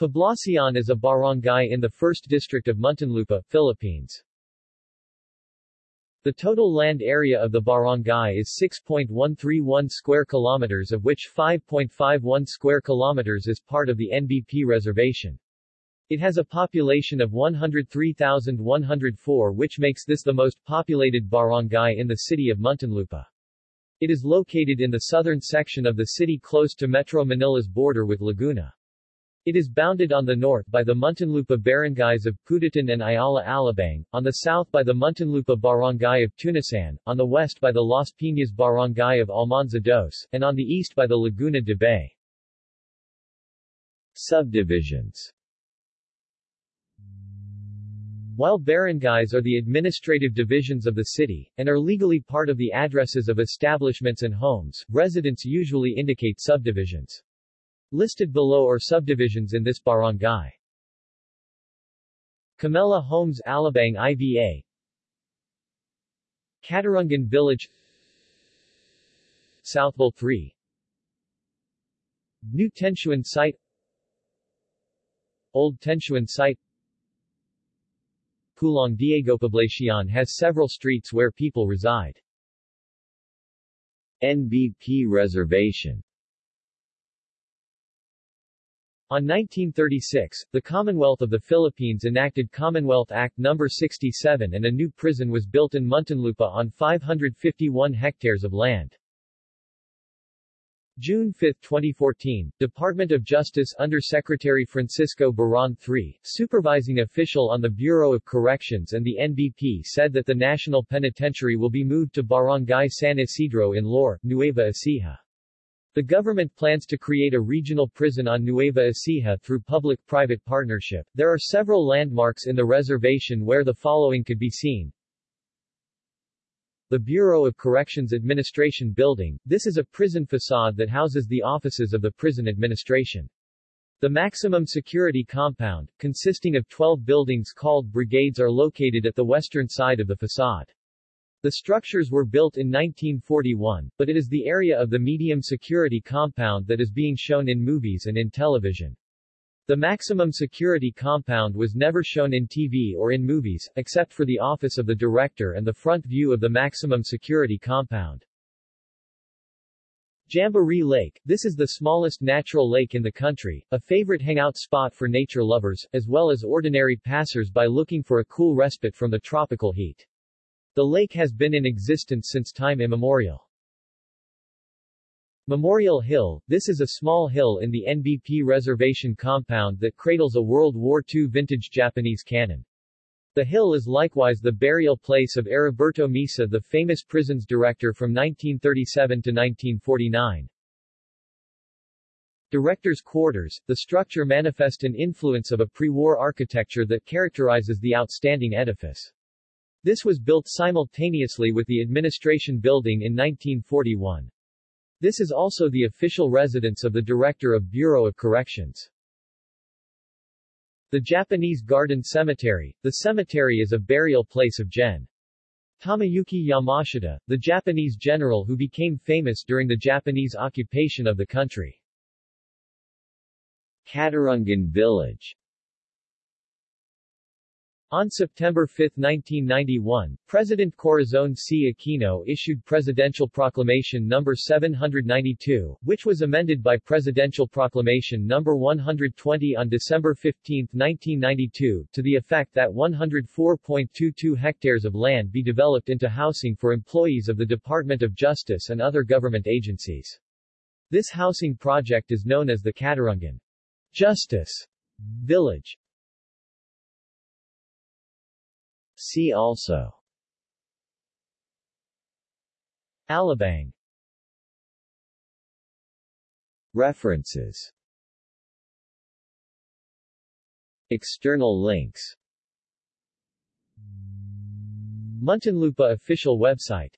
Poblacion is a barangay in the 1st District of Muntinlupa, Philippines. The total land area of the barangay is 6.131 square kilometers of which 5.51 square kilometers is part of the NBP reservation. It has a population of 103,104 which makes this the most populated barangay in the city of Muntinlupa. It is located in the southern section of the city close to Metro Manila's border with Laguna. It is bounded on the north by the Muntinlupa barangays of Putatan and Ayala Alabang, on the south by the Muntinlupa barangay of Tunasan, on the west by the Las Piñas barangay of Almanza Dos, and on the east by the Laguna de Bay. Subdivisions While barangays are the administrative divisions of the city, and are legally part of the addresses of establishments and homes, residents usually indicate subdivisions. Listed below are subdivisions in this barangay. Camella Homes Alabang IVA Katarungan Village. Southville 3 New Tensuan Site. Old Tensuan Site. Pulong Diego Poblacion has several streets where people reside. NBP Reservation on 1936, the Commonwealth of the Philippines enacted Commonwealth Act No. 67 and a new prison was built in Muntinlupa on 551 hectares of land. June 5, 2014, Department of Justice Undersecretary Francisco Baraan III, supervising official on the Bureau of Corrections and the NBP said that the National Penitentiary will be moved to Barangay San Isidro in Laur, Nueva Ecija. The government plans to create a regional prison on Nueva Ecija through public-private partnership. There are several landmarks in the reservation where the following could be seen. The Bureau of Corrections Administration Building. This is a prison facade that houses the offices of the prison administration. The maximum security compound, consisting of 12 buildings called brigades are located at the western side of the facade. The structures were built in 1941, but it is the area of the medium security compound that is being shown in movies and in television. The maximum security compound was never shown in TV or in movies, except for the office of the director and the front view of the maximum security compound. Jamboree Lake, this is the smallest natural lake in the country, a favorite hangout spot for nature lovers, as well as ordinary passers-by looking for a cool respite from the tropical heat. The lake has been in existence since time immemorial. Memorial Hill, this is a small hill in the NBP reservation compound that cradles a World War II vintage Japanese cannon. The hill is likewise the burial place of Heriberto Misa the famous prisons director from 1937 to 1949. Director's Quarters, the structure manifest an influence of a pre-war architecture that characterizes the outstanding edifice. This was built simultaneously with the administration building in 1941. This is also the official residence of the Director of Bureau of Corrections. The Japanese Garden Cemetery. The cemetery is a burial place of Gen. Tomoyuki Yamashita, the Japanese general who became famous during the Japanese occupation of the country. Katarungan Village on September 5, 1991, President Corazon C. Aquino issued Presidential Proclamation No. 792, which was amended by Presidential Proclamation No. 120 on December 15, 1992, to the effect that 104.22 hectares of land be developed into housing for employees of the Department of Justice and other government agencies. This housing project is known as the Katarungan Justice Village. See also. Alabang. References. External links. Muntinlupa official website